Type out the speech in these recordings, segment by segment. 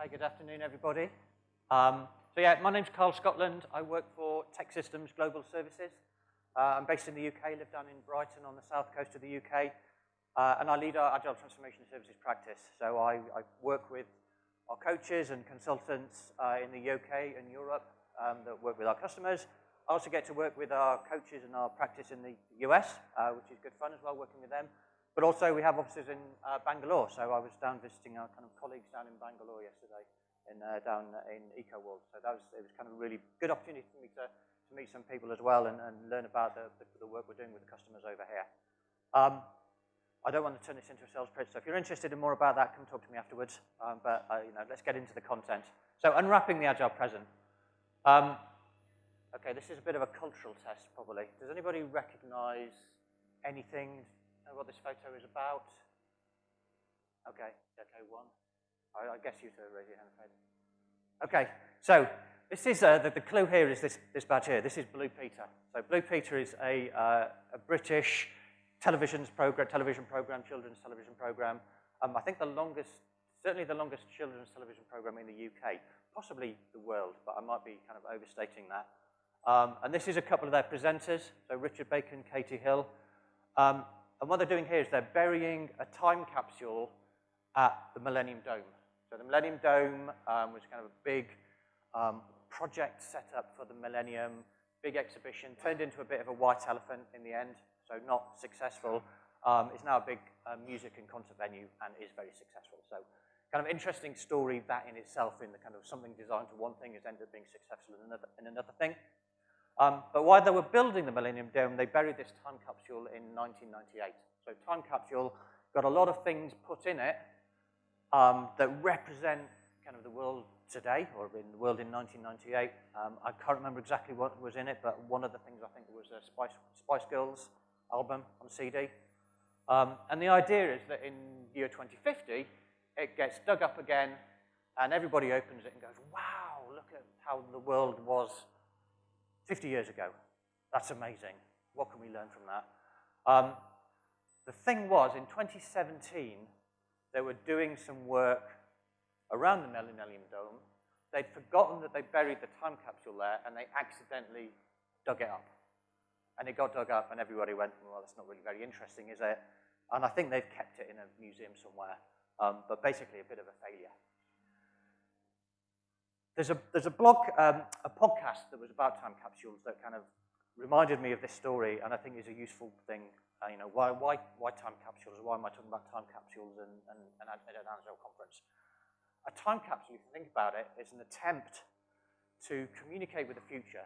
Hi, good afternoon, everybody. Um, so yeah, my name's Karl Scotland. I work for TEKsystems Global Services. Uh, I'm based in the UK, live down in Brighton on the south coast of the UK, uh, and I lead our Agile Transformation Services practice. So I, I work with our coaches and consultants uh, in the UK and Europe um, that work with our customers. I also get to work with our coaches and our practice in the US, uh, which is good fun as well, working with them. But also we have offices in uh, Bangalore, so I was down visiting our kind of colleagues down in Bangalore yesterday, in, uh, down in EcoWorld. So that was, it was kind of a really good opportunity for me to, to meet some people as well and, and learn about the, the, the, work we're doing with the customers over here. Um, I don't want to turn this into a sales pitch, so if you're interested in more about that, come talk to me afterwards. Um, but uh, you know, let's get into the content. So unwrapping the Agile present. Um, okay, this is a bit of a cultural test, probably. Does anybody recognize anything know what this photo is about? Okay, okay, one. I, I guess you two raise your hand, Fred. Okay, so this is, uh, the, the, clue here is this, this badge here. This is Blue Peter. So Blue Peter is a, uh, a British television program, television program, children's television program. Um, I think the longest, certainly the longest children's television program in the UK, possibly the world, but I might be kind of overstating that. Um, and this is a couple of their presenters, so Richard Bacon, Katy Hill. Um, and what they're doing here is they're burying a time capsule at the Millennium Dome. So the Millennium Dome um, was kind of a big um, project set up for the Millennium, big exhibition, turned into a bit of a white elephant in the end, so not successful. Um, it's now a big uh, music and concert venue and is very successful. So kind of interesting story that in itself in the kind of something designed for one thing has ended up being successful in another, in another thing. Um, but while they were building the Millennium Dome, they buried this time capsule in 1998. So time capsule got a lot of things put in it um, that represent kind of the world today, or in the world in 1998. Um, I can't remember exactly what was in it, but one of the things I think was a Spice, Spice Girls album on CD. Um, and the idea is that in year 2050, it gets dug up again, and everybody opens it and goes, wow, look at how the world was 50 years ago. That's amazing. What can we learn from that? Um, the thing was, in 2017, they were doing some work around the Millennium Dome. They'd forgotten that they buried the time capsule there, and they accidentally dug it up. And it got dug up, and everybody went, well, that's not really very interesting, is it? And I think they've kept it in a museum somewhere, um, but basically a bit of a failure. There's a, there's a blog, um, a podcast that was about time capsules that kind of reminded me of this story and I think is a useful thing. Uh, you know, why, why, why time capsules? Why am I talking about time capsules and, and, and at an Agile conference? A time capsule, if you think about it, is an attempt to communicate with the future,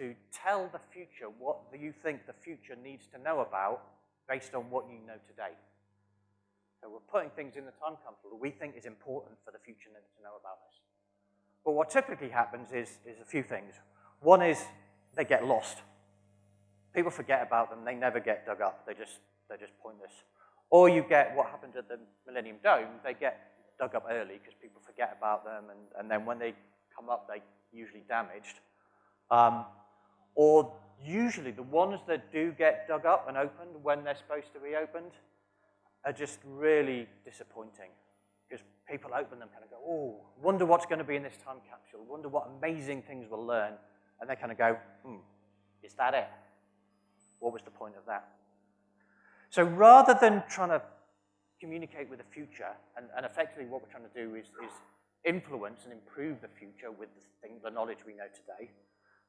to tell the future what you think the future needs to know about based on what you know today. So we're putting things in the time capsule that we think is important for the future to know about this. But what typically happens is, is a few things. One is they get lost. People forget about them. They never get dug up. They just, they're just pointless. Or you get what happened at the Millennium Dome. They get dug up early because people forget about them, and, and then when they come up, they're usually damaged. Um, or usually the ones that do get dug up and opened when they're supposed to be opened are just really disappointing because people open them kind of go, oh, wonder what's going to be in this time capsule, wonder what amazing things we'll learn. And they kind of go, hmm, is that it? What was the point of that? So rather than trying to communicate with the future, and, and effectively what we're trying to do is, is influence and improve the future with the, thing, the knowledge we know today,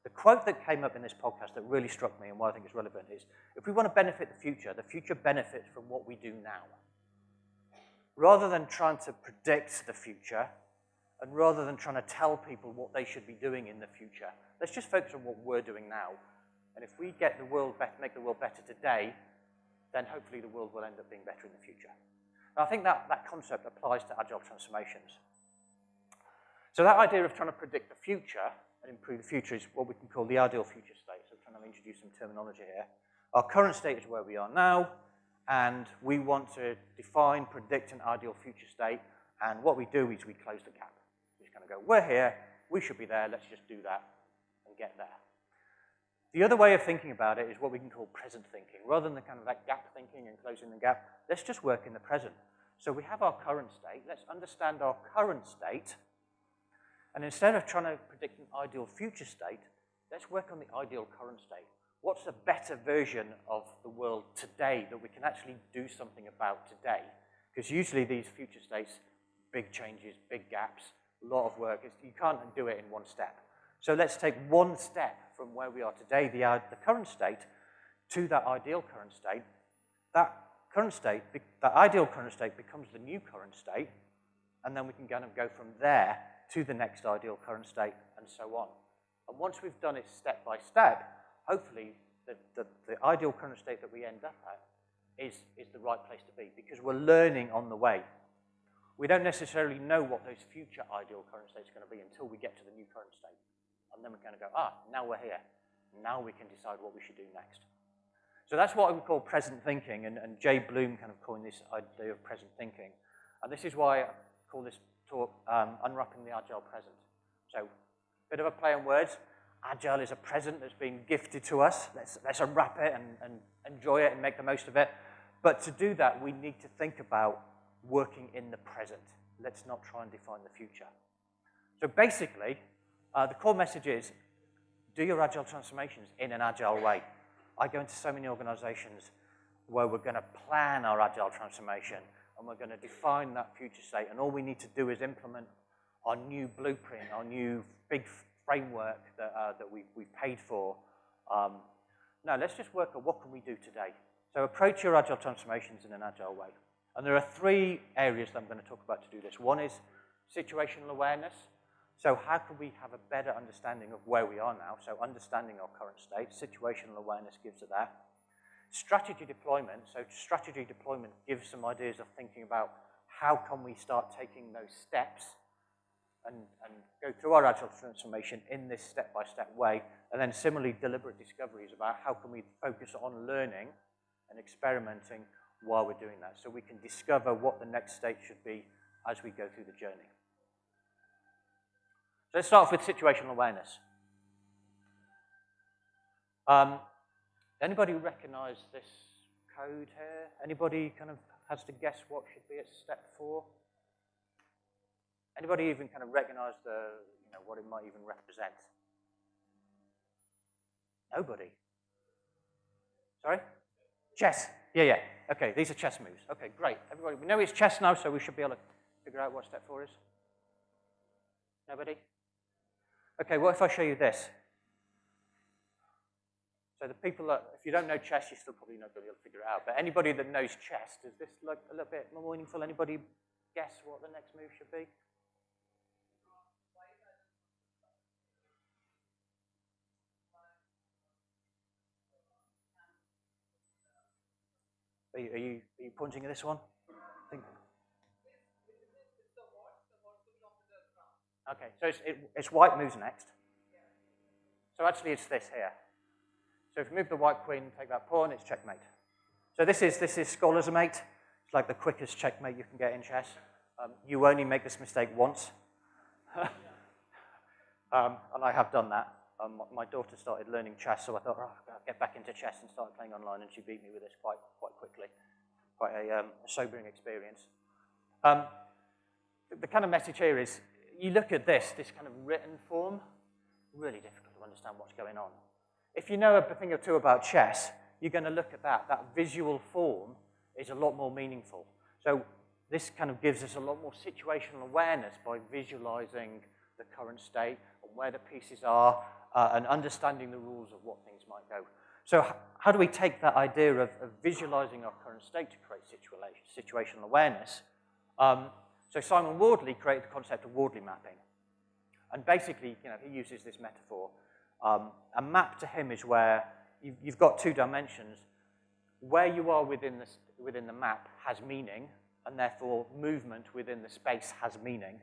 the quote that came up in this podcast that really struck me and why I think is relevant is, if we want to benefit the future, the future benefits from what we do now rather than trying to predict the future, and rather than trying to tell people what they should be doing in the future, let's just focus on what we're doing now. And if we get the world better, make the world better today, then hopefully the world will end up being better in the future. And I think that, that concept applies to agile transformations. So that idea of trying to predict the future and improve the future is what we can call the ideal future state. So I'm trying to introduce some terminology here. Our current state is where we are now and we want to define, predict an ideal future state, and what we do is we close the gap. We just kind of go, we're here, we should be there, let's just do that and get there. The other way of thinking about it is what we can call present thinking. Rather than the kind of that gap thinking and closing the gap, let's just work in the present. So we have our current state. Let's understand our current state And instead of trying to predict an ideal future state, let's work on the ideal current state. What's a better version of the world today that we can actually do something about today? Because usually these future states, big changes, big gaps, a lot of work, you can't do it in one step. So let's take one step from where we are today, the, uh, the current state, to that ideal current state. That current state, that ideal current state becomes the new current state, and then we can kind of go from there to the next ideal current state, and so on. And once we've done it step by step, hopefully the, the, the ideal current state that we end up at is, is the right place to be, because we're learning on the way. We don't necessarily know what those future ideal current states are going to be until we get to the new current state. And then we're going to go, ah, now we're here. Now we can decide what we should do next. So that's what I would call present thinking, and, and Jabe Bloom kind of coined this idea of present thinking. And this is why I call this talk um, Unwrapping the Agile Present. So, bit of a play on words. Agile is a present that's been gifted to us. Let's, let's unwrap it and, and enjoy it and make the most of it. But to do that, we need to think about working in the present. Let's not try and define the future. So basically, uh, the core message is do your agile transformations in an agile way. I go into so many organizations where we're going to plan our agile transformation and we're going to define that future state, and all we need to do is implement our new blueprint, our new big framework that, uh, that we, we've paid for. Um, now, let's just work on what can we do today. So approach your agile transformations in an agile way. And there are three areas that I'm going to talk about to do this. One is situational awareness. So how can we have a better understanding of where we are now? So understanding our current state, situational awareness gives us that. Strategy deployment, so strategy deployment gives some ideas of thinking about how can we start taking those steps and, and go through our agile transformation in this step-by-step -step way. And then similarly, deliberate discoveries about how can we focus on learning and experimenting while we're doing that so we can discover what the next state should be as we go through the journey. So let's start off with situational awareness. Um, anybody recognize this code here? Anybody kind of has to guess what should be at step four? Anybody even kind of recognize the, you know, what it might even represent? Nobody. Sorry? Chess. Yeah, yeah. Okay, these are chess moves. Okay, great. Everybody, we know it's chess now, so we should be able to figure out what step four is. Nobody? Okay, what if I show you this? So the people that, if you don't know chess, you're still probably not going to be able to figure it out. But anybody that knows chess, does this look a little bit more meaningful? Anybody guess what the next move should be? Are you, are you, are you pointing at this one? Okay, so it's, it, it's white moves next. So actually it's this here. So if you move the white queen, take that pawn, it's checkmate. So this is, this is scholar's mate. It's like the quickest checkmate you can get in chess. Um, you only make this mistake once. um, and I have done that. Um, my daughter started learning chess, so I thought, oh, I'll get back into chess and start playing online, and she beat me with this quite, quite quickly. Quite a, um, sobering experience. Um, the kind of message here is, you look at this, this kind of written form, really difficult to understand what's going on. If you know a thing or two about chess, you're going to look at that. That visual form is a lot more meaningful. So this kind of gives us a lot more situational awareness by visualizing the current state where the pieces are uh, and understanding the rules of what things might go. So how do we take that idea of, of visualizing our current state to create situational awareness? Um, so Simon Wardley created the concept of Wardley mapping. And basically, you know, he uses this metaphor. Um, a map to him is where you've, you've got two dimensions. Where you are within the, within the map has meaning, and therefore movement within the space has meaning.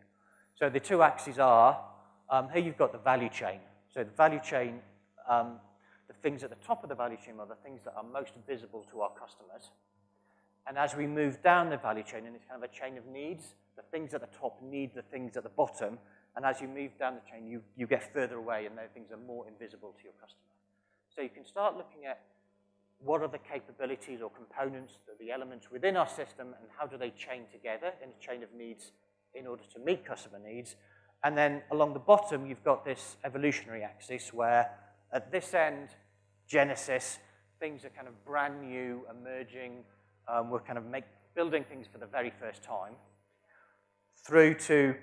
So the two axes are, um, here you've got the value chain. So the value chain, um, the things at the top of the value chain are the things that are most visible to our customers. And as we move down the value chain, and it's kind of a chain of needs, the things at the top need the things at the bottom, and as you move down the chain, you, you get further away, and those things are more invisible to your customer. So you can start looking at what are the capabilities or components, the elements within our system, and how do they chain together in a chain of needs in order to meet customer needs, And then along the bottom, you've got this evolutionary axis where at this end, Genesis, things are kind of brand new, emerging. Um, we're kind of make, building things for the very first time. Through to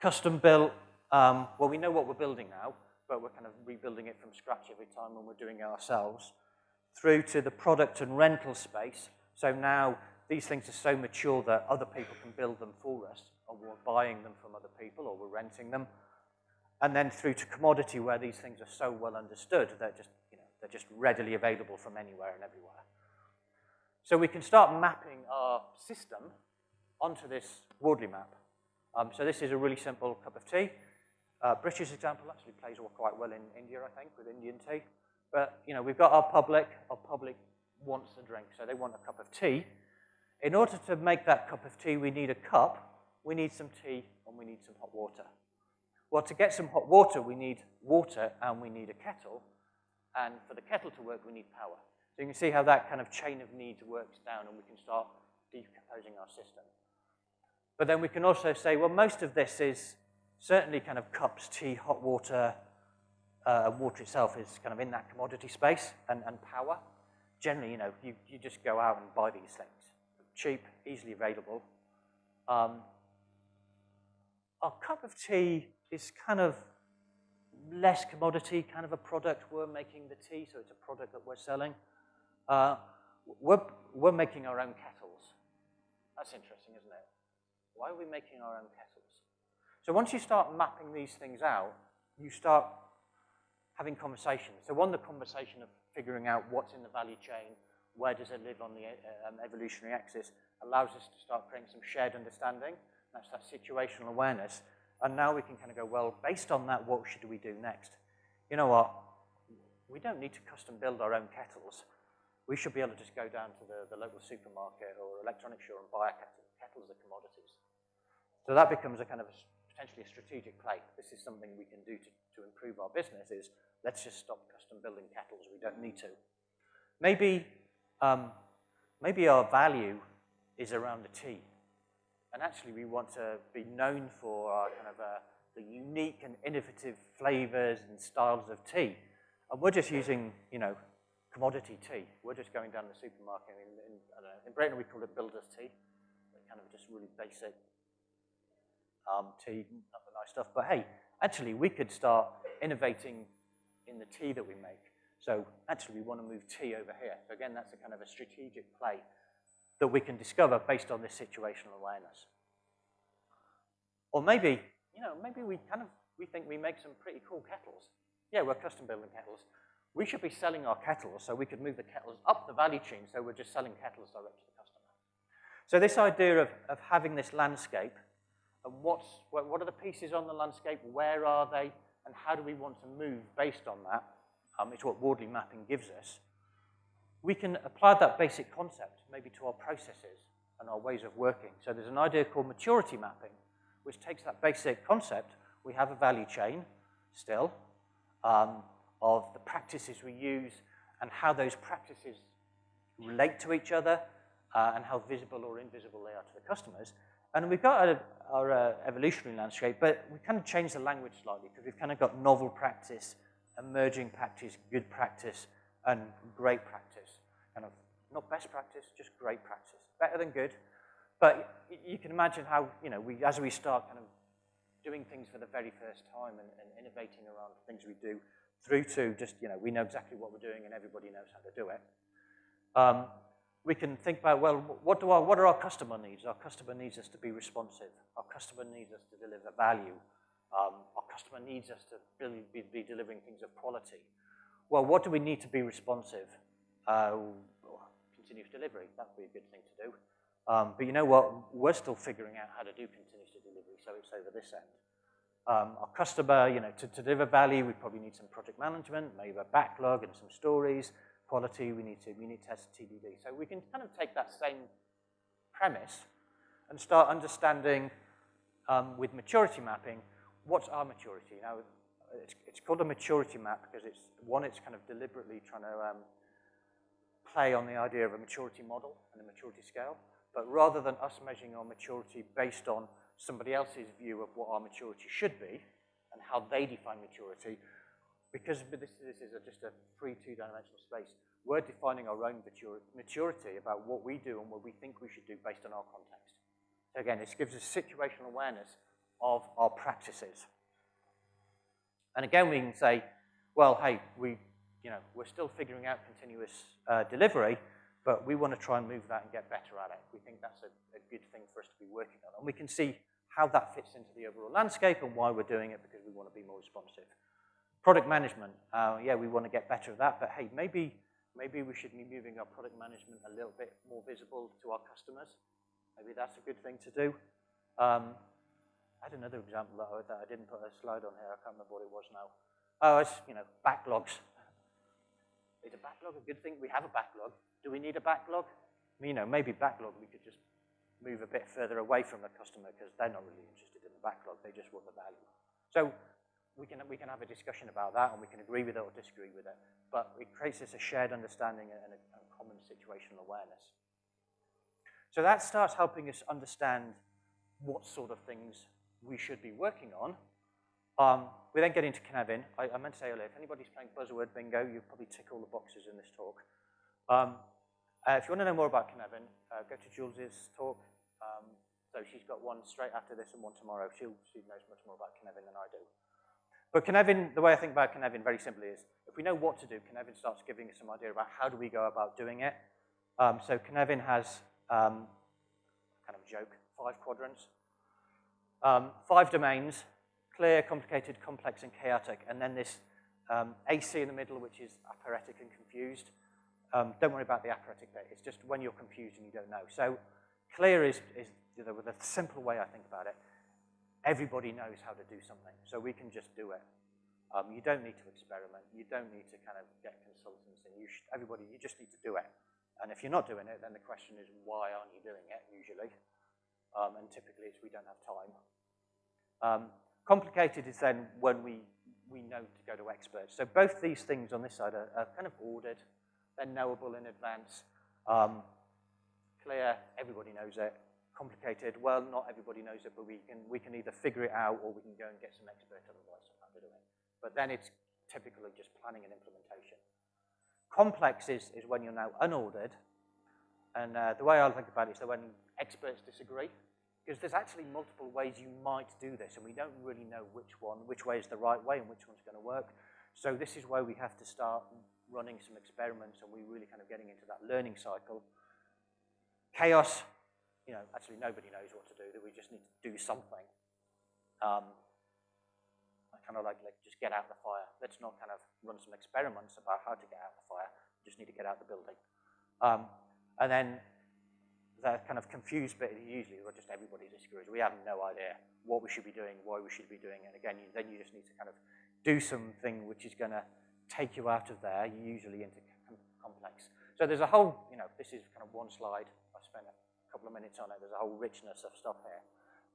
custom built, um, well, we know what we're building now, but we're kind of rebuilding it from scratch every time when we're doing it ourselves. Through to the product and rental space. So now these things are so mature that other people can build them for us, or we're buying them from other people, or we're renting them. And then through to commodity, where these things are so well understood, they're just, you know, they're just readily available from anywhere and everywhere. So we can start mapping our system onto this Wardley map. Um, so this is a really simple cup of tea. Uh, British example actually plays all quite well in India, I think, with Indian tea. But, you know, we've got our public. Our public wants a drink, so they want a cup of tea. In order to make that cup of tea, we need a cup, we need some tea, and we need some hot water. Well, to get some hot water, we need water and we need a kettle. And for the kettle to work, we need power. So you can see how that kind of chain of needs works down and we can start decomposing our system. But then we can also say, well, most of this is certainly kind of cups, tea, hot water, uh, water itself is kind of in that commodity space and, and power. Generally, you know, you, you just go out and buy these things. Cheap, easily available. Um, our cup of tea is kind of less commodity, kind of a product. We're making the tea, so it's a product that we're selling. Uh, we're, we're making our own kettles. That's interesting, isn't it? Why are we making our own kettles? So once you start mapping these things out, you start having conversations. So one, the conversation of figuring out what's in the value chain, where does it live on the um, evolutionary axis, allows us to start creating some shared understanding. That's that situational awareness. And now we can kind of go, well, based on that, what should we do next? You know what? We don't need to custom build our own kettles. We should be able to just go down to the, the local supermarket or electronics store and buy a kettle. Kettles are commodities. So that becomes a kind of a, potentially a strategic play. This is something we can do to, to improve our business is let's just stop custom building kettles. We don't need to. Maybe, um, maybe our value is around the tea. And actually we want to be known for our kind of uh, the unique and innovative flavors and styles of tea. And we're just using, you know, commodity tea. We're just going down the supermarket. In, in, know, in Britain, we call it builder's tea. Kind of just really basic um, tea, not the nice stuff. But hey, actually, we could start innovating in the tea that we make. So actually, we want to move tea over here. So again, that's a kind of a strategic play that we can discover based on this situational awareness. Or maybe, you know, maybe we kind of, we think we make some pretty cool kettles. Yeah, we're custom building kettles. We should be selling our kettles so we could move the kettles up the value chain so we're just selling kettles direct to the customer. So this idea of, of having this landscape and what's, what are the pieces on the landscape, where are they, and how do we want to move based on that, um, it's what Wardley mapping gives us. We can apply that basic concept maybe to our processes and our ways of working. So there's an idea called maturity mapping, which takes that basic concept. We have a value chain still um, of the practices we use and how those practices relate to each other uh, and how visible or invisible they are to the customers. And we've got our uh, evolutionary landscape, but we kind of changed the language slightly because we've kind of got novel practice, emerging practice, good practice, and great practice. Kind of not best practice, just great practice. Better than good. But you can imagine how, you know, we, as we start kind of doing things for the very first time and, and innovating around things we do, through to just, you know, we know exactly what we're doing and everybody knows how to do it. Um, we can think about, well, what, do our, what are our customer needs? Our customer needs us to be responsive. Our customer needs us to deliver value. Um, our customer needs us to be, be, delivering things of quality. Well, what do we need to be responsive? Uh, continuous delivery, that would be a good thing to do. Um, but you know what? We're still figuring out how to do continuous delivery, so it's over this end. Um, our customer, you know, to, to deliver value, we probably need some project management, maybe a backlog and some stories quality, we need to We unit test TDD. So we can kind of take that same premise and start understanding um, with maturity mapping, what's our maturity? Now, it's, it's, called a maturity map because it's, one, it's kind of deliberately trying to um, play on the idea of a maturity model and a maturity scale. But rather than us measuring our maturity based on somebody else's view of what our maturity should be and how they define maturity, because this, this is a, just a free two-dimensional space, we're defining our own maturity about what we do and what we think we should do based on our context. So again, this gives us situational awareness of our practices. And again, we can say, well, hey, we, you know, we're still figuring out continuous uh, delivery, but we want to try and move that and get better at it. We think that's a, a good thing for us to be working on. And we can see how that fits into the overall landscape and why we're doing it because we want to be more responsive. Product management, uh, yeah, we want to get better at that, but hey, maybe, maybe we should be moving our product management a little bit more visible to our customers. Maybe that's a good thing to do. Um, I had another example that I, didn't put a slide on here. I can't remember what it was now. Oh, it's, you know, backlogs. Is a backlog a good thing? We have a backlog. Do we need a backlog? You know, maybe backlog we could just move a bit further away from the customer because they're not really interested in the backlog. They just want the value. So we can, we can have a discussion about that and we can agree with it or disagree with it. But it creates this a shared understanding and a common situational awareness. So that starts helping us understand what sort of things we should be working on. Um, we then get into Cynefin. I, I, meant to say earlier, if anybody's playing buzzword bingo, you've probably tick all the boxes in this talk. Um, uh, if you want to know more about Cynefin, uh, go to Jules's talk. Um, so she's got one straight after this and one tomorrow. She, she knows much more about Cynefin than I do. But Cynefin, the way I think about Cynefin very simply is, if we know what to do, Cynefin starts giving us some idea about how do we go about doing it. Um, so Cynefin has, um, kind of a joke, five quadrants. Um, five domains, clear, complicated, complex, and chaotic, and then this um, AC in the middle, which is aporetic and confused. Um, don't worry about the aporetic bit. It's just when you're confused and you don't know. So clear is, is you know, a simple way I think about it, everybody knows how to do something, so we can just do it. Um, you don't need to experiment. You don't need to kind of get consultants, and you should, everybody, you just need to do it. And if you're not doing it, then the question is, why aren't you doing it, usually? Um, and typically it's we don't have time. Um, complicated is then when we, we know to go to experts. So both these things on this side are, are kind of ordered. They're knowable in advance. Um, clear, everybody knows it. Complicated, well, not everybody knows it, but we can, we can either figure it out or we can go and get some expert advice on how it. But then it's typically just planning and implementation. Complex is, is when you're now unordered. And uh, the way I think about it is that when experts disagree, because there's actually multiple ways you might do this, and we don't really know which one, which way is the right way and which one's going to work. So this is where we have to start running some experiments and we're really kind of getting into that learning cycle. Chaos, you know, actually nobody knows what to do, that we just need to do something. Um, I kind of like, like, just get out the fire. Let's not kind of run some experiments about how to get out the fire. Just need to get out the building. Um, and then the kind of confused bit usually where just everybody disagrees. We have no idea what we should be doing, why we should be doing it. Again, you, then you just need to kind of do something which is going to take you out of there, usually into complex. So there's a whole, you know, this is kind of one slide. I spent a couple of minutes on it. There's a whole richness of stuff here.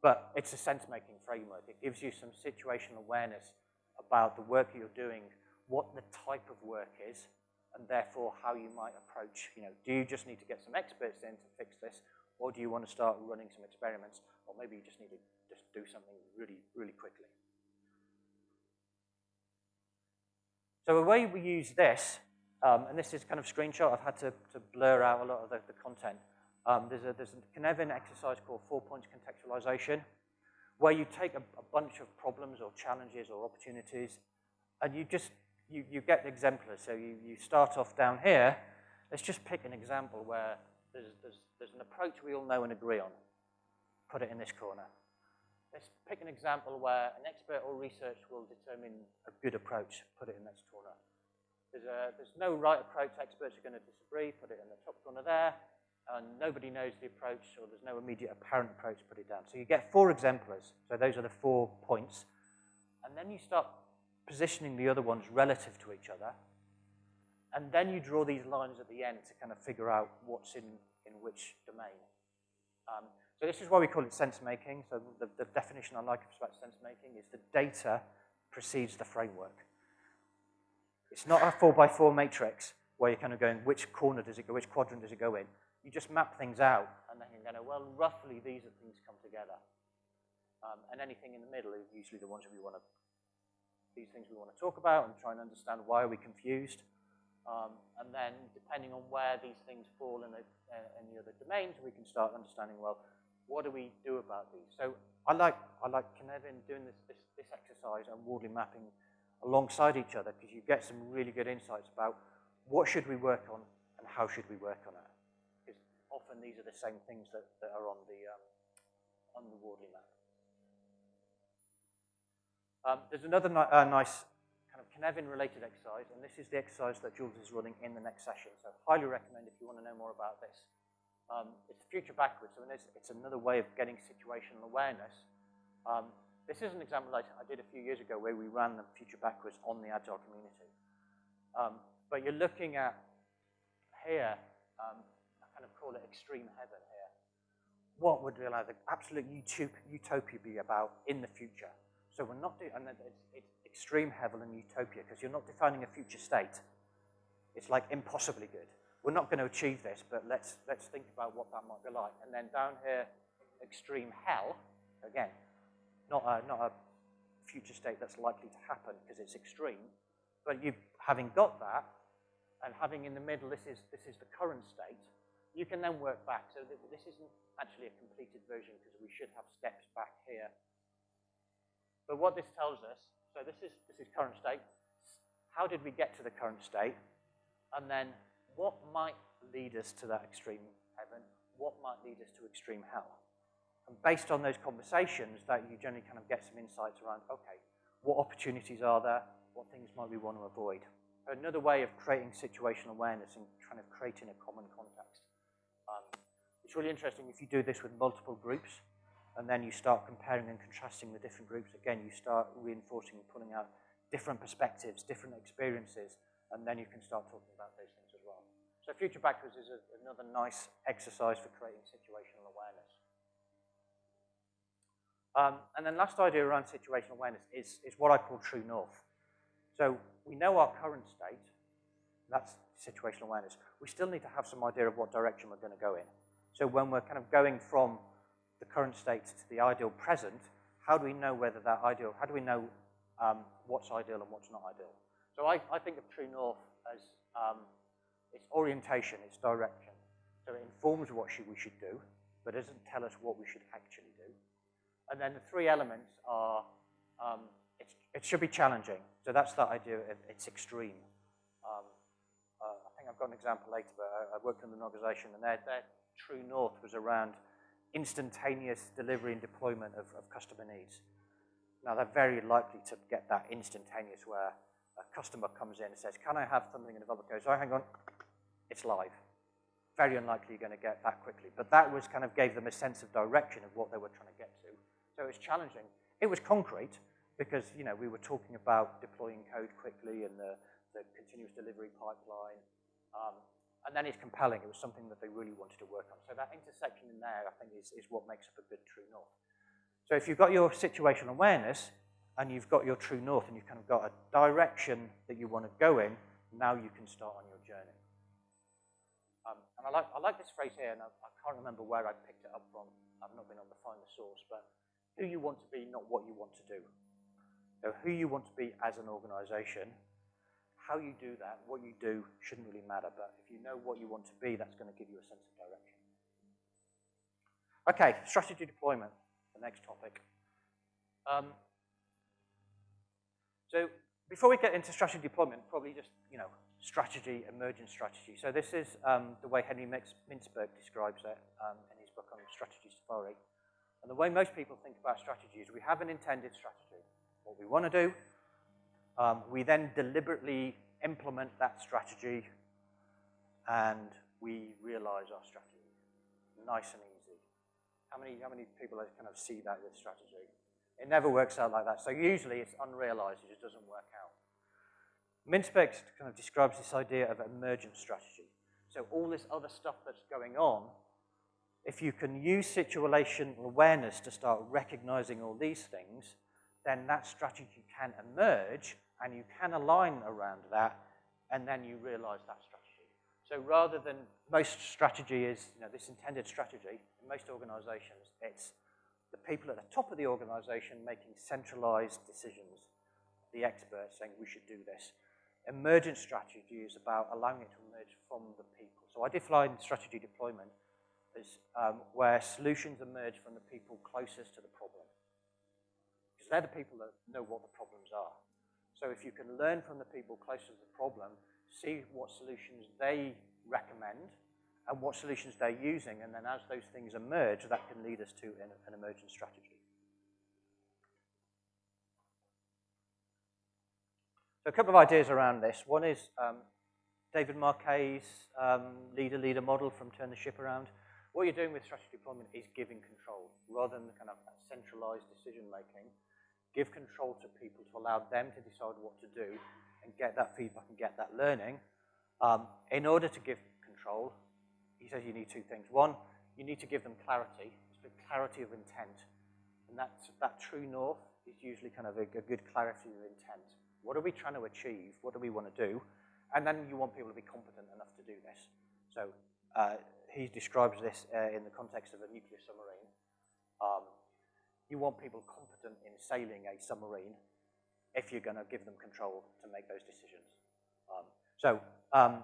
But it's a sense-making framework. It gives you some situational awareness about the work you're doing, what the type of work is, and therefore how you might approach, you know, do you just need to get some experts in to fix this, or do you want to start running some experiments, or maybe you just need to just do something really, really quickly. So the way we use this, um, and this is kind of screenshot, I've had to, to blur out a lot of the, the content. Um, there's, a, there's a Cynefin exercise called four points contextualization, where you take a, a bunch of problems or challenges or opportunities, and you just you, you get exemplars. So you, you start off down here. Let's just pick an example where there's, there's, there's an approach we all know and agree on. Put it in this corner. Let's pick an example where an expert or research will determine a good approach. Put it in this corner. There's, a, there's no right approach. Experts are going to disagree. Put it in the top corner there. And nobody knows the approach, or there's no immediate apparent approach. Put it down. So you get four exemplars. So those are the four points. And then you start positioning the other ones relative to each other. And then you draw these lines at the end to kind of figure out what's in, in which domain. Um, so this is why we call it sense making. So the, the definition I like about sense making is the data precedes the framework. It's not a four by four matrix where you're kind of going, which corner does it go, which quadrant does it go in? You just map things out, and then going to, well, roughly these are things come together. Um, and anything in the middle is usually the ones that we want to, these things we want to talk about and try and understand why are we confused. Um, and then depending on where these things fall in, the, uh, in the other domains, we can start understanding, well, what do we do about these? So I like, I like Cynefin doing this, this, this exercise and Wardley mapping alongside each other because you get some really good insights about what should we work on and how should we work on it. Because often these are the same things that, that are on the, um, on the Wardley map. Um, there's another ni uh, nice kind of Cynefin-related exercise, and this is the exercise that Jules is running in the next session. So highly recommend if you want to know more about this. Um, it's future backwards, so it's, it's, another way of getting situational awareness. Um, this is an example I, I, did a few years ago where we ran the future backwards on the Agile community. Um, but you're looking at here, um, I kind of call it extreme heaven here. What would the absolute utopia be about in the future? So we're not doing, and it's, it's extreme heaven and utopia because you're not defining a future state. It's like impossibly good. We're not going to achieve this, but let's, let's think about what that might be like. And then down here, extreme hell, again, not a, not a future state that's likely to happen because it's extreme, but you having got that, and having in the middle, this is, this is the current state, you can then work back. So this isn't actually a completed version because we should have steps back here. But what this tells us so this is, this is current state. How did we get to the current state? And then what might lead us to that extreme heaven? What might lead us to extreme hell? And based on those conversations, that you generally kind of get some insights around, okay, what opportunities are there? What things might we want to avoid? Another way of creating situational awareness and kind of creating a common context. Um, it's really interesting if you do this with multiple groups and then you start comparing and contrasting the different groups. Again, you start reinforcing and pulling out different perspectives, different experiences, and then you can start talking about those things as well. So Future Backwards is a, another nice exercise for creating situational awareness. Um, and then last idea around situational awareness is, is what I call true north. So we know our current state, that's situational awareness. We still need to have some idea of what direction we're going to go in. So when we're kind of going from the current state to the ideal present, how do we know whether that ideal, how do we know um, what's ideal and what's not ideal? So I, I think of True North as um, its orientation, its direction. So it informs what we should do, but it doesn't tell us what we should actually do. And then the three elements are, um, it should be challenging. So that's that idea of it's extreme. Um, uh, I think I've got an example later, but I, I worked in an organization and their, their true north was around instantaneous delivery and deployment of, of customer needs. Now, they're very likely to get that instantaneous where a customer comes in and says, can I have something in developer goes, oh, hang on, it's live. Very unlikely you're going to get that quickly. But that was kind of gave them a sense of direction of what they were trying to get to. So it was challenging. It was concrete because, you know, we were talking about deploying code quickly and the, the continuous delivery pipeline. Um, and then it's compelling. It was something that they really wanted to work on. So that intersection in there, I think, is, is what makes up a good true north. So if you've got your situational awareness and you've got your true north and you've kind of got a direction that you want to go in, now you can start on your journey. Um, and I like, I like this phrase here, and I, I can't remember where I picked it up from. I've not been able to find the source, but who you want to be, not what you want to do. So who you want to be as an organization how you do that, what you do, shouldn't really matter. But if you know what you want to be, that's going to give you a sense of direction. Okay, strategy deployment, the next topic. Um, so before we get into strategy deployment, probably just, you know, strategy, emergent strategy. So this is um, the way Henry Mintzberg describes it um, in his book on strategy safari. And the way most people think about strategy is we have an intended strategy, what we want to do, um, we then deliberately implement that strategy and we realize our strategy. Nice and easy. How many, how many people kind of see that with strategy? It never works out like that. So usually it's unrealized, it just doesn't work out. Mintzberg kind of describes this idea of emergent strategy. So all this other stuff that's going on, if you can use situational awareness to start recognizing all these things, then that strategy can emerge and you can align around that, and then you realize that strategy. So rather than most strategy is, you know, this intended strategy, in most organizations, it's the people at the top of the organization making centralized decisions, the experts saying we should do this. Emergent strategy is about allowing it to emerge from the people. So I define strategy deployment as um, where solutions emerge from the people closest to the problem. Because they're the people that know what the problems are. So if you can learn from the people closest to the problem, see what solutions they recommend and what solutions they're using, and then as those things emerge, that can lead us to an, an emergent strategy. So a couple of ideas around this. One is um, David Marquet's um, leader-leader model from Turn the Ship Around. What you're doing with strategy deployment is giving control rather than the kind of centralized decision making. Give control to people to allow them to decide what to do and get that feedback and get that learning. Um, in order to give control, he says you need two things. One, you need to give them clarity, it's the clarity of intent. And that's, that true north is usually kind of a, a good clarity of intent. What are we trying to achieve? What do we want to do? And then you want people to be competent enough to do this. So uh, he describes this uh, in the context of a nuclear submarine. Um, you want people competent in sailing a submarine if you're going to give them control to make those decisions. Um, so um,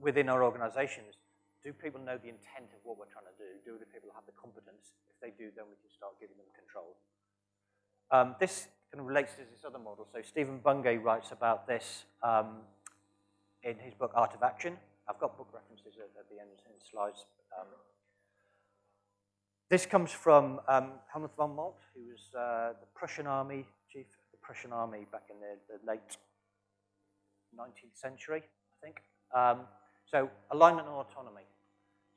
within our organizations, do people know the intent of what we're trying to do? Do the people have the competence? If they do, then we can start giving them control. Um, this kind of relates to this other model. So Stephen Bungay writes about this um, in his book, Art of Action. I've got book references at, at the end in slides. This comes from um, Helmut von Moltke, who was uh, the Prussian army chief of the Prussian army back in the, the late 19th century, I think. Um, so alignment and autonomy.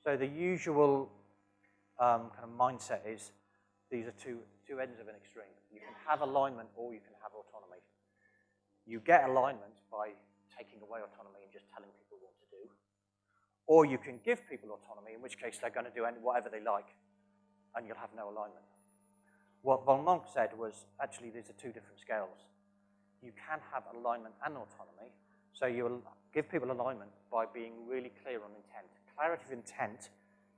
So the usual um, kind of mindset is these are two, two ends of an extreme. You can have alignment or you can have autonomy. You get alignment by taking away autonomy and just telling people what to do. Or you can give people autonomy, in which case they're going to do whatever they like and you'll have no alignment. What von Moltke said was, actually, these are two different scales. You can have alignment and autonomy, so you'll give people alignment by being really clear on intent. Clarity of intent,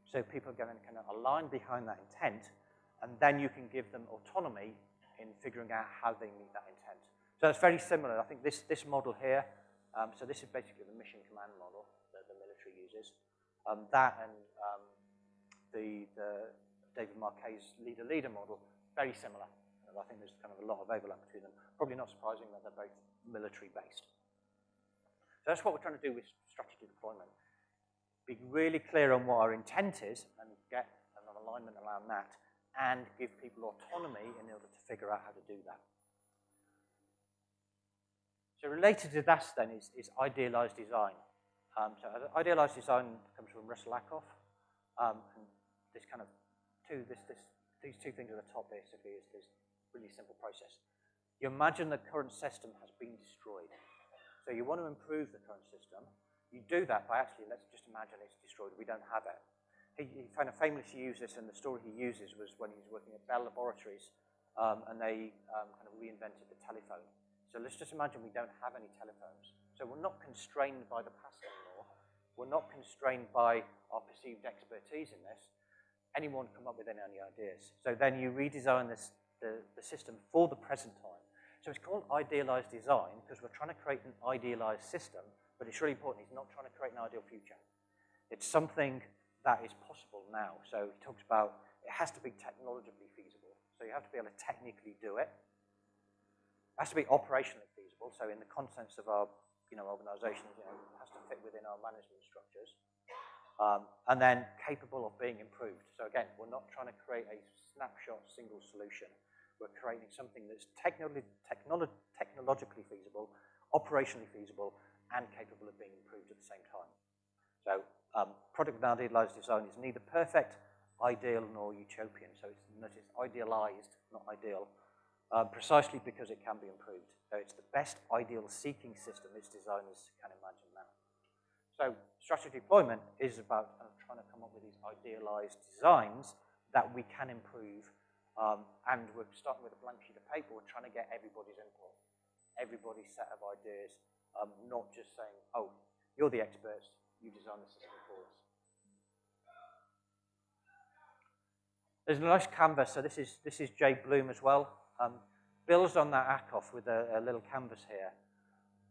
so people can kind of align behind that intent, and then you can give them autonomy in figuring out how they meet that intent. So it's very similar. I think this, this model here, um, so this is basically the mission command model that the military uses. Um, that and um, the, the David Marquet's leader-leader model, very similar. And I think there's kind of a lot of overlap between them. Probably not surprising that they're both military-based. So that's what we're trying to do with strategy deployment. Be really clear on what our intent is and get an alignment around that and give people autonomy in order to figure out how to do that. So related to that then is, is idealized design. Um, so idealized design comes from Russell Ackoff. Um, and this kind of two, this, this, these two things at the top basically is this really simple process. You imagine the current system has been destroyed. So you want to improve the current system. You do that by actually, let's just imagine it's destroyed. We don't have it. He, he kind of famously used this, and the story he uses was when he was working at Bell Laboratories, um, and they um, kind of reinvented the telephone. So let's just imagine we don't have any telephones. So we're not constrained by the past anymore. We're not constrained by our perceived expertise in this anyone come up with any ideas. So then you redesign this, the, the system for the present time. So it's called idealized design because we're trying to create an idealized system, but it's really important. It's not trying to create an ideal future. It's something that is possible now. So he talks about it has to be technologically feasible. So you have to be able to technically do it. It has to be operationally feasible. So in the context of our you know, organizations, you know, it has to fit within our management structures um, and then capable of being improved. So again, we're not trying to create a snapshot single solution. We're creating something that's technologically feasible, operationally feasible, and capable of being improved at the same time. So um, product idealized design is neither perfect, ideal, nor utopian. So it's, notice idealized, not ideal, um, precisely because it can be improved. So it's the best ideal seeking system its designers can imagine. So strategy deployment is about uh, trying to come up with these idealized designs that we can improve. Um, and we're starting with a blank sheet of paper. We're trying to get everybody's input, everybody's set of ideas, um, not just saying, oh, You're the experts. You design the system for us. There's a nice canvas. So this is, this is Jabe Bloom as well. Um, builds on that Ackoff with a, a little canvas here.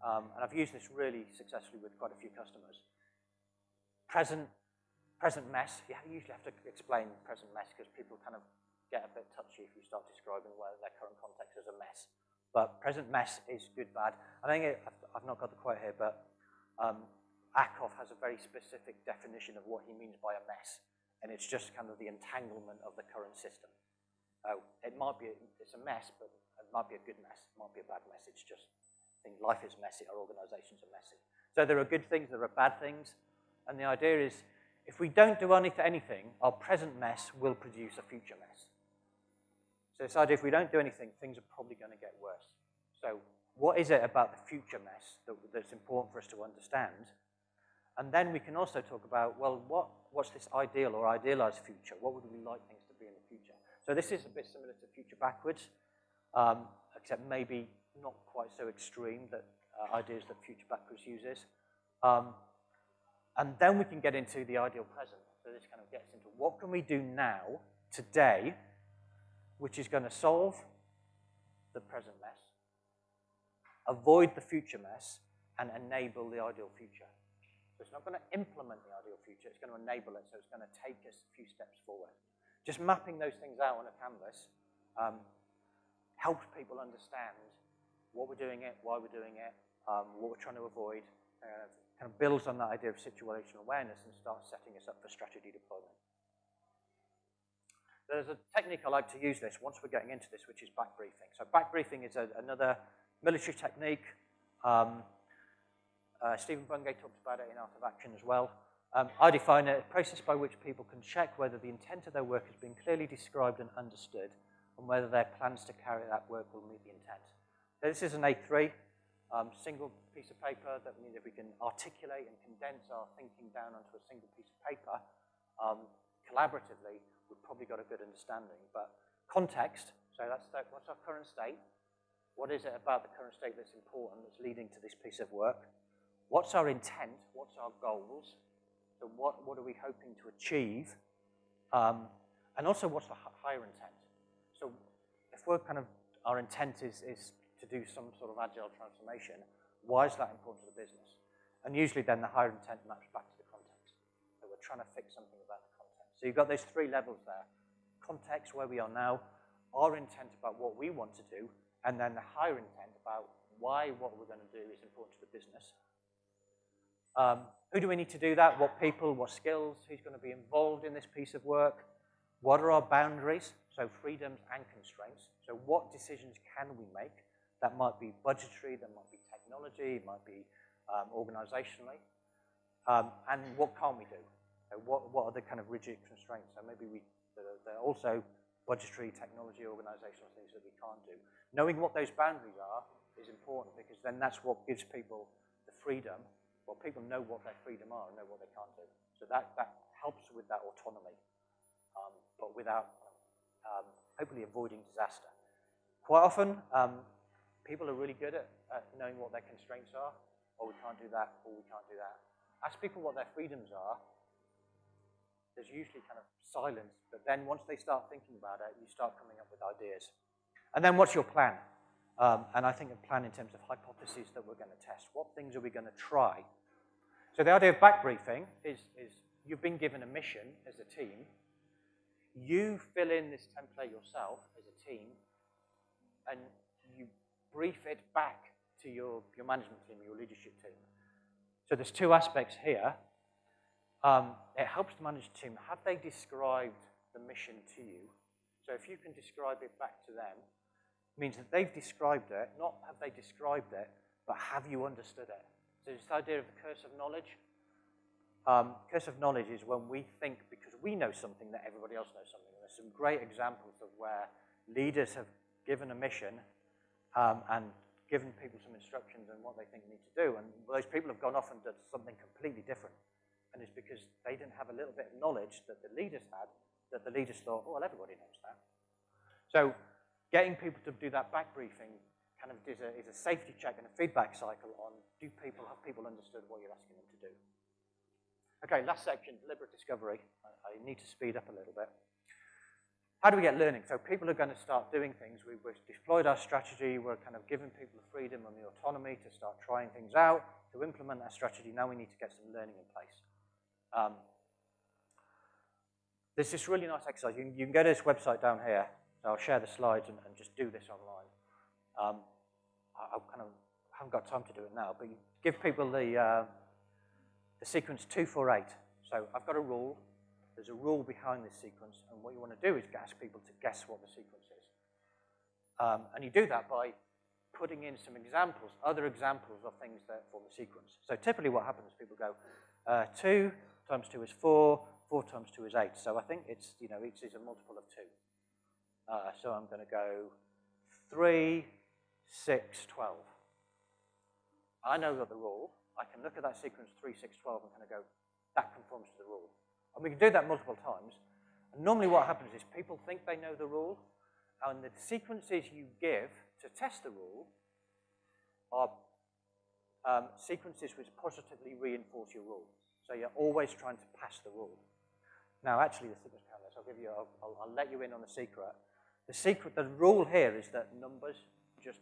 Um, and I've used this really successfully with quite a few customers. Present, present mess, you usually have to explain present mess because people kind of get a bit touchy if you start describing where their current context is a mess. But present mess is good, bad. I think it, I've, not got the quote here, but um, Ackoff has a very specific definition of what he means by a mess. And it's just kind of the entanglement of the current system. Uh, it might be, it's a mess, but it might be a good mess. It might be a bad mess. It's just, Think life is messy, our organizations are messy. So there are good things, there are bad things. And the idea is, if we don't do anything, our present mess will produce a future mess. So this idea, if we don't do anything, things are probably going to get worse. So what is it about the future mess that, that's important for us to understand? And then we can also talk about, well, what, what's this ideal or idealized future? What would we like things to be in the future? So this is a bit similar to future backwards, um, except maybe not quite so extreme that uh, ideas that future backwards uses. Um, and then we can get into the ideal present. So this kind of gets into what can we do now, today, which is going to solve the present mess, avoid the future mess, and enable the ideal future. So it's not going to implement the ideal future, it's going to enable it, so it's going to take us a few steps forward. Just mapping those things out on a canvas um, helps people understand what we're doing it, why we're doing it, um, what we're trying to avoid, uh, kind of builds on that idea of situational awareness and starts setting us up for strategy deployment. There's a technique I like to use this once we're getting into this, which is back briefing. So back briefing is a, another military technique. Um, uh, Stephen Bungay talks about it in Art of Action as well. Um, I define it a process by which people can check whether the intent of their work has been clearly described and understood and whether their plans to carry that work will meet the intent. So this is an A3, um, single piece of paper. That means if we can articulate and condense our thinking down onto a single piece of paper um, collaboratively, we've probably got a good understanding. But context, so that's the, what's our current state? What is it about the current state that's important, that's leading to this piece of work? What's our intent? What's our goals? So what, what are we hoping to achieve? Um, and also, what's the higher intent? So if we're kind of, our intent is, is do some sort of agile transformation, why is that important to the business? And usually then the higher intent maps back to the context. So we're trying to fix something about the context. so you've got those three levels there. Context, where we are now, our intent about what we want to do, and then the higher intent about why what we're going to do is important to the business. Um, who do we need to do that? What people, what skills, who's going to be involved in this piece of work? What are our boundaries? So freedoms and constraints. So what decisions can we make? That might be budgetary, that might be technology, it might be um, organizationally. Um, and what can't we do? What, what are the kind of rigid constraints? So maybe we, there are also budgetary, technology, organizational things that we can't do. Knowing what those boundaries are is important because then that's what gives people the freedom. Well, people know what their freedom are and know what they can't do. So that, that helps with that autonomy, um, but without um, hopefully avoiding disaster. Quite often, um, people are really good at, at knowing what their constraints are, or we can't do that, or we can't do that. Ask people what their freedoms are, there's usually kind of silence, but then once they start thinking about it, you start coming up with ideas. And then what's your plan? Um, and I think a plan in terms of hypotheses that we're going to test. What things are we going to try? So the idea of back briefing is, is you've been given a mission as a team. You fill in this template yourself as a team, and brief it back to your, your management team, your leadership team. So there's two aspects here. Um, it helps the management team. Have they described the mission to you? So if you can describe it back to them, means that they've described it, not have they described it, but have you understood it? So this idea of the curse of knowledge. Um, curse of knowledge is when we think because we know something that everybody else knows something. And there's some great examples of where leaders have given a mission um, and given people some instructions on what they think they need to do. And those people have gone off and done something completely different. And it's because they didn't have a little bit of knowledge that the leaders had, that the leaders thought, oh, well, everybody knows that. So getting people to do that back briefing kind of is a, is a safety check and a feedback cycle on do people, have people understood what you're asking them to do? Okay, last section, deliberate discovery. I, I need to speed up a little bit. How do we get learning? So people are going to start doing things. We've, we've deployed our strategy. We're kind of giving people the freedom and the autonomy to start trying things out, to implement that strategy. Now we need to get some learning in place. Um, there's this really nice exercise. You, you, can go to this website down here. So I'll share the slides and, and just do this online. Um, I, I, kind of haven't got time to do it now, but give people the, uh, the sequence 248. So I've got a rule. There's a rule behind this sequence, and what you want to do is ask people to guess what the sequence is. Um, and you do that by putting in some examples, other examples of things that form the sequence. So typically what happens, is people go, uh, 2 times 2 is 4, 4 times 2 is 8. So I think it's, you know, each is a multiple of 2. Uh, so I'm going to go 3, 6, 12. I know that the rule. I can look at that sequence 3, 6, 12 and kind of go, that conforms to the rule. And we can do that multiple times. And normally what happens is people think they know the rule, and the sequences you give to test the rule are um, sequences which positively reinforce your rule. So you're always trying to pass the rule. Now, actually, the sequence canvas, I'll give you, I'll, I'll, I'll let you in on the secret. The secret, the rule here is that numbers just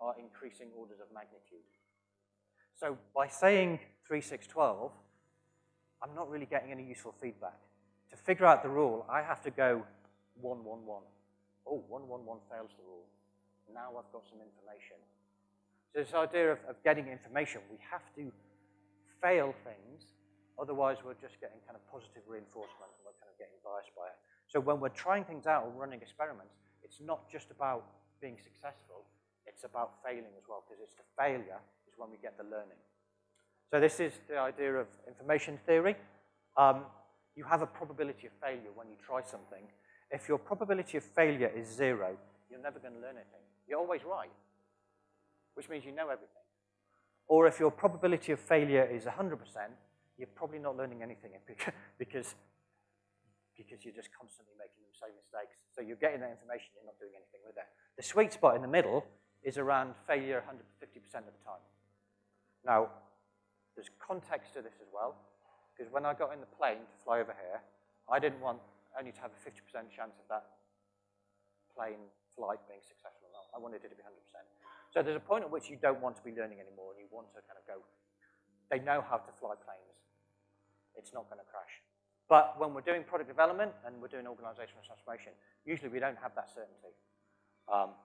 are increasing orders of magnitude. So by saying 3, 6, 12, I'm not really getting any useful feedback. To figure out the rule, I have to go 1, 1, 1. Oh, 1, 1, 1 fails the rule. Now I've got some information. So this idea of, of getting information, we have to fail things, otherwise we're just getting kind of positive reinforcement and we're kind of getting biased by it. So when we're trying things out or running experiments, it's not just about being successful, it's about failing as well, because it's the failure is when we get the learning. So this is the idea of information theory. Um, you have a probability of failure when you try something. If your probability of failure is zero, you're never going to learn anything. You're always right, which means you know everything. Or if your probability of failure is 100%, you're probably not learning anything because, because you're just constantly making the same mistakes. So you're getting that information, you're not doing anything with it. The sweet spot in the middle is around failure 150% of the time. Now, there's context to this as well, because when I got in the plane to fly over here, I didn't want only to have a 50% chance of that plane flight being successful or not. I wanted it to be 100%. So there's a point at which you don't want to be learning anymore and you want to kind of go, they know how to fly planes. It's not going to crash. But when we're doing product development and we're doing organizational transformation, usually we don't have that certainty. Um,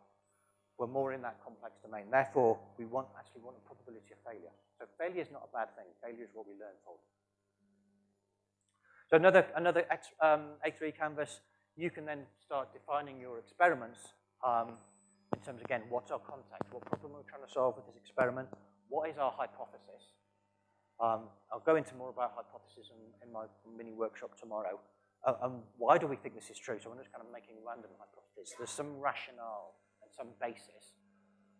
we're more in that complex domain. Therefore, we want actually want a probability of failure. So failure is not a bad thing. Failure is what we learn from. So another, another X, um, A3 canvas, you can then start defining your experiments um, in terms, again, what's our context? What problem are we trying to solve with this experiment? What is our hypothesis? Um, I'll go into more about hypothesis in, in my mini workshop tomorrow. Uh, and why do we think this is true? So I'm just kind of making random hypotheses. There's some rationale some basis.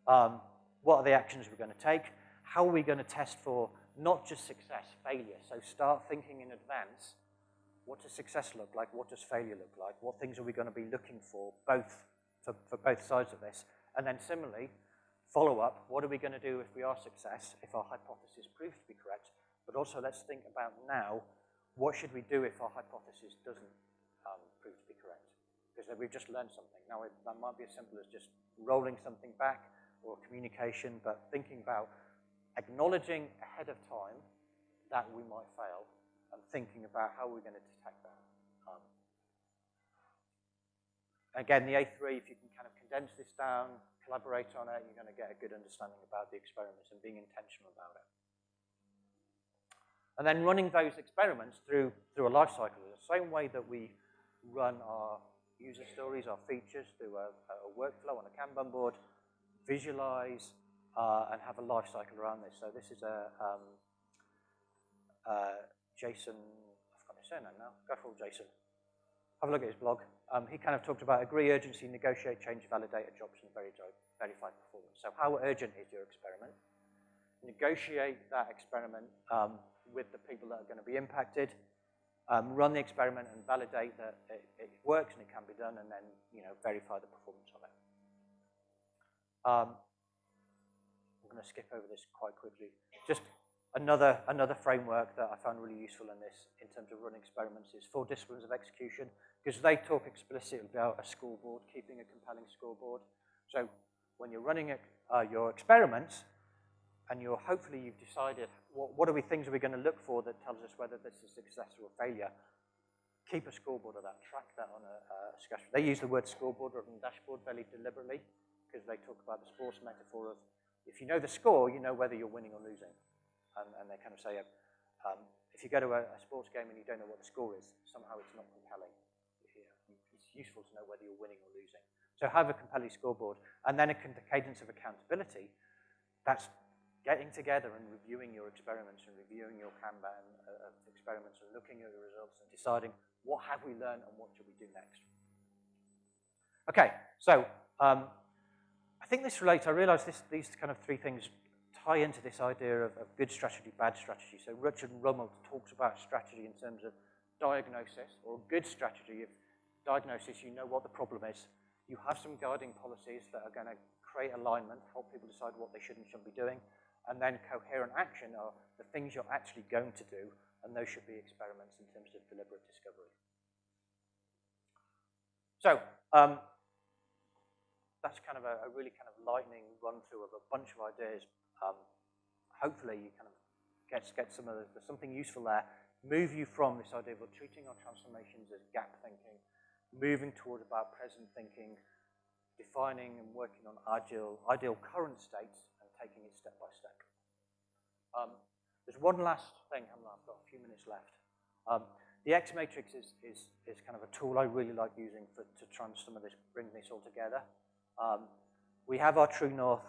Um, what are the actions we're going to take? how are we going to test for not just success, failure? So start thinking in advance. What does success look like? What does failure look like? What things are we going to be looking for, both for, for both sides of this? And then similarly, follow up. What are we going to do if we are success, if our hypothesis proves to be correct? But also let's think about now, what should we do if our hypothesis doesn't um, prove to be correct? Because we've just learned something. Now, it, that might be as simple as just rolling something back or communication, but thinking about acknowledging ahead of time that we might fail and thinking about how we're going to detect that. Um, again, the A3, if you can kind of condense this down, collaborate on it, you're going to get a good understanding about the experiments and being intentional about it. And then running those experiments through, through a life cycle, in the same way that we run our user stories, our features through a, a workflow on a Kanban board, visualize, uh, and have a life cycle around this. So this is a um, uh, Jason, I've got his surname now, for Jason. Have a look at his blog. Um, he kind of talked about agree urgency, negotiate, change, validate adoption, verify performance. So how urgent is your experiment? Negotiate that experiment um, with the people that are going to be impacted. Um, run the experiment and validate that it, it, works and it can be done, and then you know verify the performance of it. Um, I'm going to skip over this quite quickly. Just another, another framework that I found really useful in this, in terms of running experiments, is four disciplines of execution, because they talk explicitly about a scoreboard, keeping a compelling scoreboard. So when you're running uh, your experiments, and you're hopefully you've decided what, what are we things are we going to look for that tells us whether this is success or failure. Keep a scoreboard of that, track that on a, a discussion. They use the word scoreboard rather than dashboard very deliberately because they talk about the sports metaphor of if you know the score, you know whether you're winning or losing. And, and they kind of say, um, if you go to a, a, sports game and you don't know what the score is, somehow it's not compelling. It's useful to know whether you're winning or losing. So have a compelling scoreboard. And then a cadence of accountability. That's getting together and reviewing your experiments and reviewing your Kanban uh, experiments and looking at the results and deciding what have we learned and what should we do next. Okay, so um, I think this relates, I realize this, these kind of three things tie into this idea of, of good strategy, bad strategy. So Richard Rumelt talks about strategy in terms of diagnosis, or good strategy of diagnosis, you know what the problem is. You have some guiding policies that are going to create alignment, help people decide what they should and shouldn't be doing and then coherent action are the things you're actually going to do, and those should be experiments in terms of deliberate discovery. So, um, that's kind of a, a, really kind of lightning run through of a bunch of ideas. Um, hopefully you kind of get, get some of the, something useful there. Move you from this idea of treating our transformations as gap thinking, moving toward about present thinking, defining and working on ideal, ideal current states, taking it step by step. Um, there's one last thing, I've got a few minutes left. Um, the X matrix is, is, is kind of a tool I really like using for, to try and some of this, bring this all together. Um, we have our true north,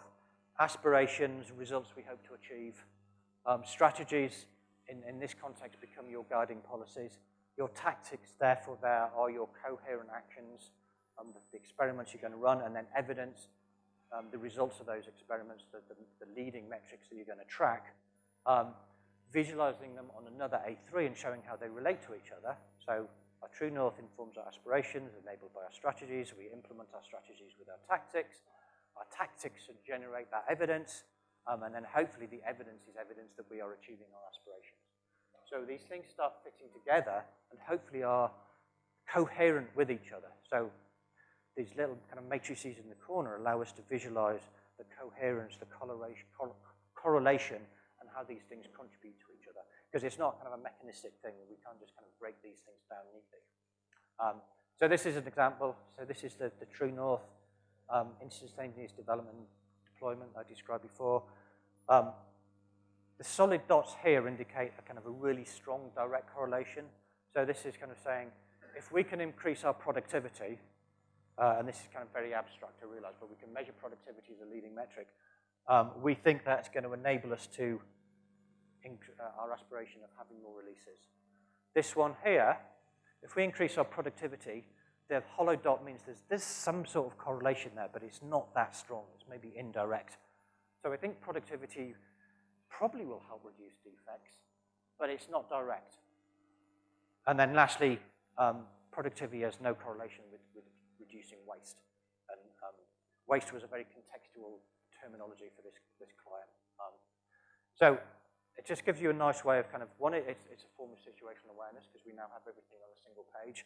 aspirations, results we hope to achieve, um, strategies in, in this context become your guiding policies. Your tactics, therefore, there are your coherent actions, um, the, the experiments you're going to run, and then evidence um, the results of those experiments, the, the, the, leading metrics that you're going to track, um, visualizing them on another A3 and showing how they relate to each other. So our true north informs our aspirations, enabled by our strategies. We implement our strategies with our tactics. Our tactics generate that evidence, um, and then hopefully the evidence is evidence that we are achieving our aspirations. So these things start fitting together and hopefully are coherent with each other. So these little kind of matrices in the corner allow us to visualize the coherence, the correlation, correlation and how these things contribute to each other. Because it's not kind of a mechanistic thing. We can't just kind of break these things down neatly. Um, so this is an example. So this is the, the true north um, instantaneous development deployment I described before. Um, the solid dots here indicate a kind of a really strong direct correlation. So this is kind of saying, if we can increase our productivity, uh, and this is kind of very abstract, to realize, but we can measure productivity as a leading metric. Um, we think that's going to enable us to uh, our aspiration of having more releases. This one here, if we increase our productivity, the hollow dot means there's, there's some sort of correlation there, but it's not that strong. It's maybe indirect. So I think productivity probably will help reduce defects, but it's not direct. And then lastly, um, productivity has no correlation with, with reducing waste. And um, waste was a very contextual terminology for this, this client. Um, so it just gives you a nice way of kind of, one, it's, it's a form of situational awareness because we now have everything on a single page.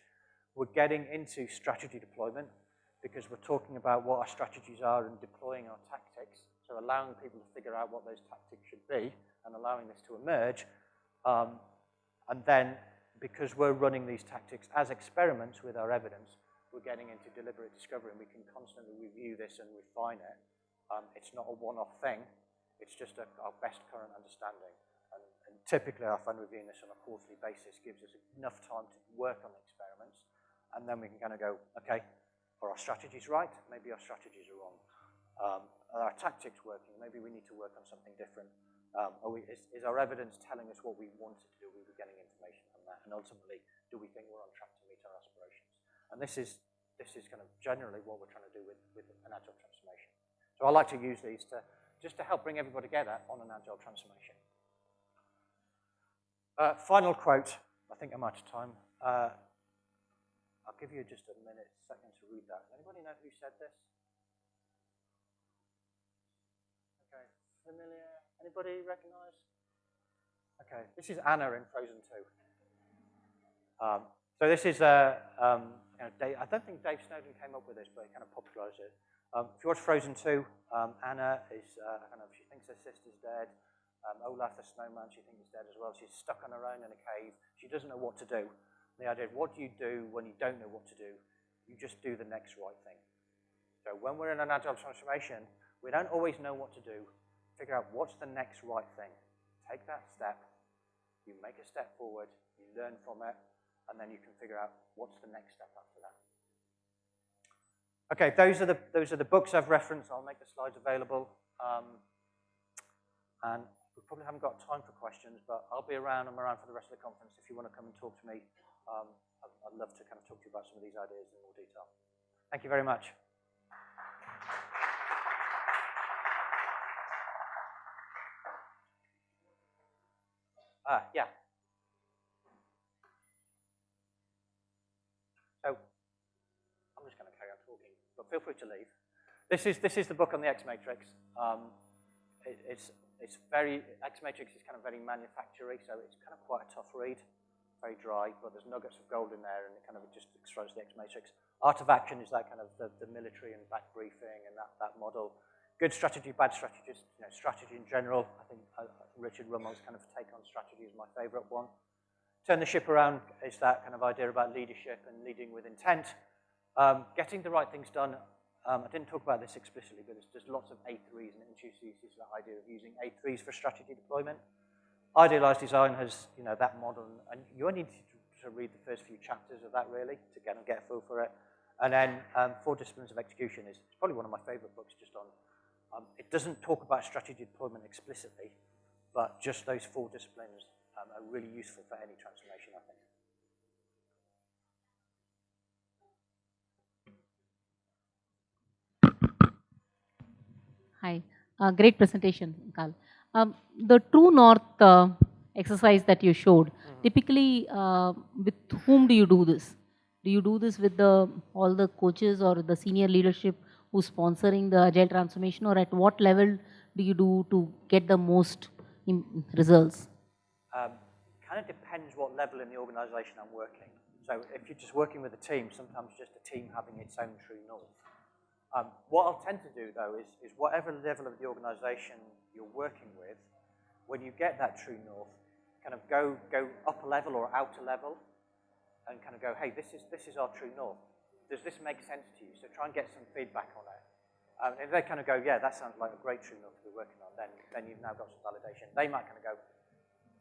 We're getting into strategy deployment because we're talking about what our strategies are and deploying our tactics. So allowing people to figure out what those tactics should be and allowing this to emerge. Um, and then because we're running these tactics as experiments with our evidence, we're getting into deliberate discovery and we can constantly review this and refine it. Um, it's not a one-off thing. It's just a, our best current understanding. And, and, typically our fund reviewing this on a quarterly basis gives us enough time to work on the experiments and then we can kind of go, okay, are our strategies right? Maybe our strategies are wrong. Um, are our tactics working? Maybe we need to work on something different. Um, we, is, is, our evidence telling us what we wanted to do? We getting information from that? And ultimately, do we think we're on track to meet our aspirations? And this is, this is kind of generally what we're trying to do with, with an agile transformation. So I like to use these to, just to help bring everybody together on an agile transformation. Uh, final quote, I think I'm out of time. Uh, I'll give you just a minute, second to read that. Anybody know who said this? Okay. familiar? Anybody recognize? Okay, this is Anna in Frozen 2. Um, so this is, uh, um, you know, Dave, I don't think Dave Snowden came up with this, but he kind of popularized it. Um, if you watch Frozen 2, um, Anna is uh, kind of, she thinks her sister's dead. Um, Olaf the snowman, she thinks he's dead as well. She's stuck on her own in a cave. She doesn't know what to do. The idea of what do you do when you don't know what to do? You just do the next right thing. So when we're in an agile transformation, we don't always know what to do. Figure out what's the next right thing. Take that step. You make a step forward. You learn from it. And then you can figure out what's the next step that. Okay, those are the, those are the books I've referenced. I'll make the slides available. Um, and we probably haven't got time for questions, but I'll be around. I'm around for the rest of the conference. If you want to come and talk to me, um, I'd, I'd love to kind of talk to you about some of these ideas in more detail. Thank you very much. Ah, yeah. So, I'm just going to carry on talking, but feel free to leave. This is, this is the book on the X Matrix. Um, it, it's, it's very, X Matrix is kind of very manufacturing, so it's kind of quite a tough read, very dry, but there's nuggets of gold in there, and it kind of just extras the X Matrix. Art of Action is that kind of the, the military and back briefing and that, that model good strategy, bad strategy, you know, strategy in general. I think uh, Richard Rumelt's kind of take on strategy is my favorite one. Turn the ship around is that kind of idea about leadership and leading with intent. Um, getting the right things done. Um, I didn't talk about this explicitly, but there's, lots of A3s and it introduces that idea of using A3s for strategy deployment. Idealized design has, you know, that model, and you only need to, to read the first few chapters of that really to kind of get a feel for it. And then um, Four Disciplines of Execution is probably one of my favorite books just on um, it doesn't talk about strategy deployment explicitly, but just those four disciplines um, are really useful for any transformation, I think. Hi, uh, great presentation, Karl. Um, the True North uh, exercise that you showed, mm -hmm. typically, uh, with whom do you do this? Do you do this with the, all the coaches or the senior leadership who's sponsoring the agile transformation or at what level do you do to get the most results? Um, kind of depends what level in the organization I'm working. So if you're just working with a team, sometimes just a team having its own true north. Um, what I'll tend to do though is, is whatever level of the organization you're working with, when you get that true north, kind of go, go up a level or out a level and kind of go, hey, this is, this is our true north does this make sense to you? So try and get some feedback on it. Um, if they kind of go, yeah, that sounds like a great true north to be working on, then, then you've now got some validation. They might kind of go,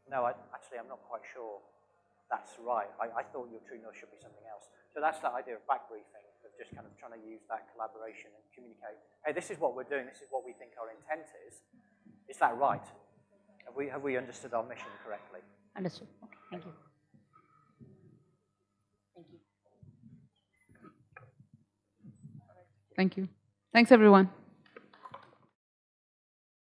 no, I, actually, I'm not quite sure that's right. I, I thought your true north should be something else. So that's that idea of back briefing, just kind of trying to use that collaboration and communicate, hey, this is what we're doing, this is what we think our intent is. Is that right? Have we, have we understood our mission correctly? Understood. Okay, thank you. Thank you. Thank you. Thanks, everyone.